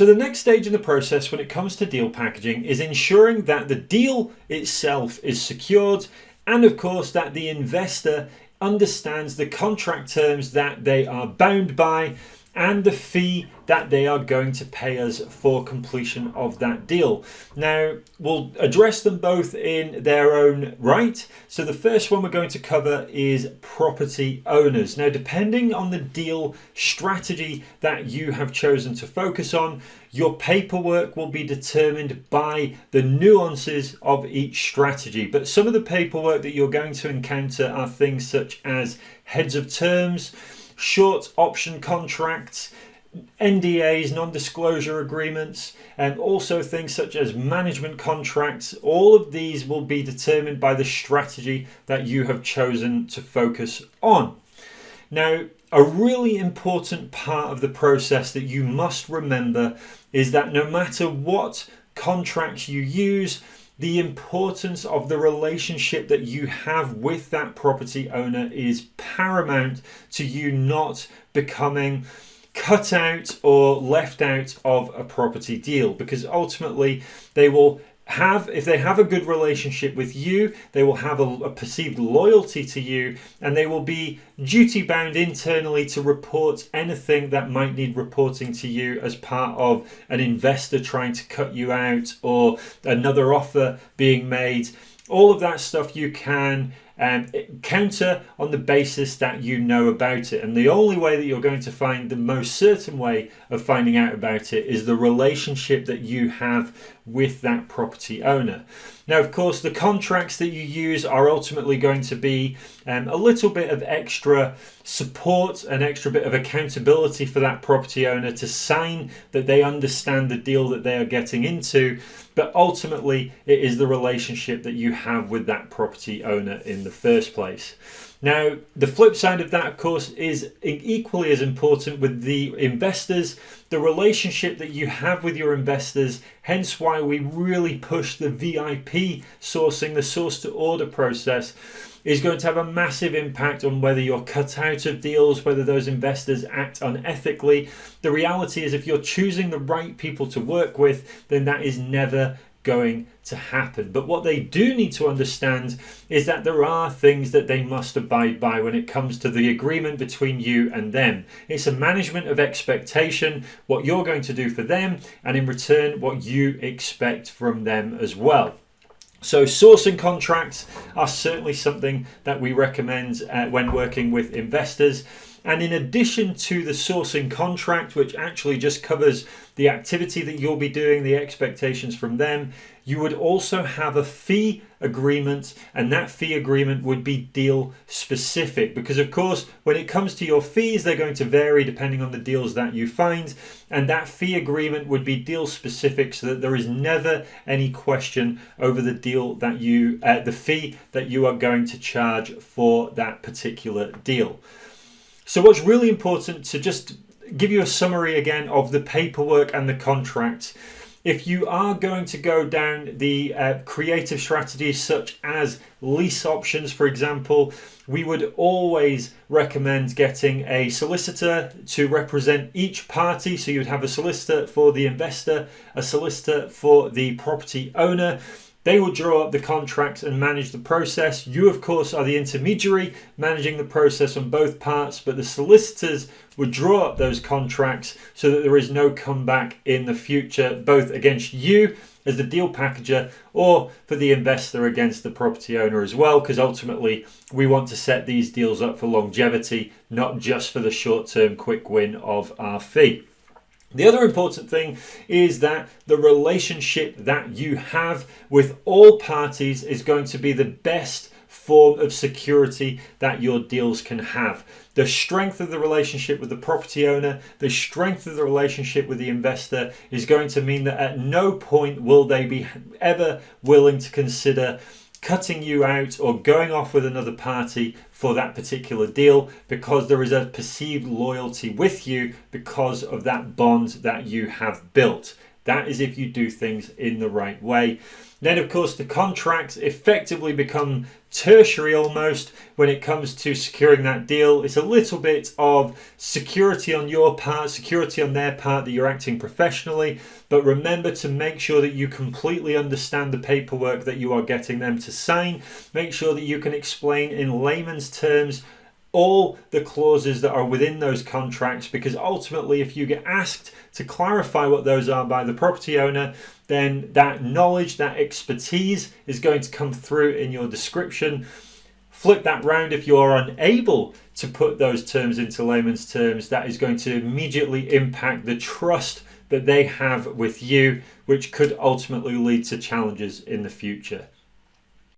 So the next stage in the process when it comes to deal packaging is ensuring that the deal itself is secured and of course that the investor understands the contract terms that they are bound by and the fee that they are going to pay us for completion of that deal. Now, we'll address them both in their own right. So the first one we're going to cover is property owners. Now, depending on the deal strategy that you have chosen to focus on, your paperwork will be determined by the nuances of each strategy. But some of the paperwork that you're going to encounter are things such as heads of terms, short option contracts, NDAs, non-disclosure agreements, and also things such as management contracts. All of these will be determined by the strategy that you have chosen to focus on. Now, a really important part of the process that you must remember is that no matter what contracts you use, the importance of the relationship that you have with that property owner is paramount to you not becoming cut out or left out of a property deal because ultimately they will have if they have a good relationship with you they will have a, a, perceived loyalty to you and they will be duty bound internally to report anything that might need reporting to you as part of an investor trying to cut you out or another offer being made. All of that stuff you can um, counter on the basis that you know about it. And the only way that you're going to find the most certain way of finding out about it is the relationship that you have with that property owner. Now, of course, the contracts that you use are ultimately going to be um, a little bit of extra support, an extra bit of accountability for that property owner to sign that they understand the deal that they are getting into. But ultimately, it is the relationship that you have with that property owner in the first place. Now, the flip side of that, of course, is equally as important with the investors, the relationship that you have with your investors, hence why we really push the VIP sourcing, the source to order process is going to have a massive impact on whether you're cut out of deals, whether those investors act unethically. The reality is if you're choosing the right people to work with, then that is never going to happen. But what they do need to understand is that there are things that they must abide by when it comes to the agreement between you and them. It's a management of expectation, what you're going to do for them, and in return, what you expect from them as well. So sourcing contracts are certainly something that we recommend uh, when working with investors. And in addition to the sourcing contract, which actually just covers the activity that you'll be doing, the expectations from them, you would also have a fee agreement and that fee agreement would be deal specific. Because of course when it comes to your fees they're going to vary depending on the deals that you find and that fee agreement would be deal specific so that there is never any question over the deal that you uh, the fee that you are going to charge for that particular deal so what's really important to just give you a summary again of the paperwork and the contract. If you are going to go down the uh, creative strategies such as lease options, for example, we would always recommend getting a solicitor to represent each party. So you'd have a solicitor for the investor, a solicitor for the property owner, they will draw up the contracts and manage the process. You, of course, are the intermediary managing the process on both parts, but the solicitors would draw up those contracts so that there is no comeback in the future, both against you as the deal packager or for the investor against the property owner as well, because ultimately we want to set these deals up for longevity, not just for the short term quick win of our fee. The other important thing is that the relationship that you have with all parties is going to be the best form of security that your deals can have. The strength of the relationship with the property owner, the strength of the relationship with the investor is going to mean that at no point will they be ever willing to consider cutting you out or going off with another party for that particular deal because there is a perceived loyalty with you because of that bond that you have built. That is if you do things in the right way. Then, of course, the contracts effectively become tertiary almost when it comes to securing that deal. It's a little bit of security on your part, security on their part that you're acting professionally. But remember to make sure that you completely understand the paperwork that you are getting them to sign. Make sure that you can explain in layman's terms all the clauses that are within those contracts because ultimately if you get asked to clarify what those are by the property owner then that knowledge that expertise is going to come through in your description. Flip that round. If you are unable to put those terms into layman's terms that is going to immediately impact the trust that they have with you which could ultimately lead to challenges in the future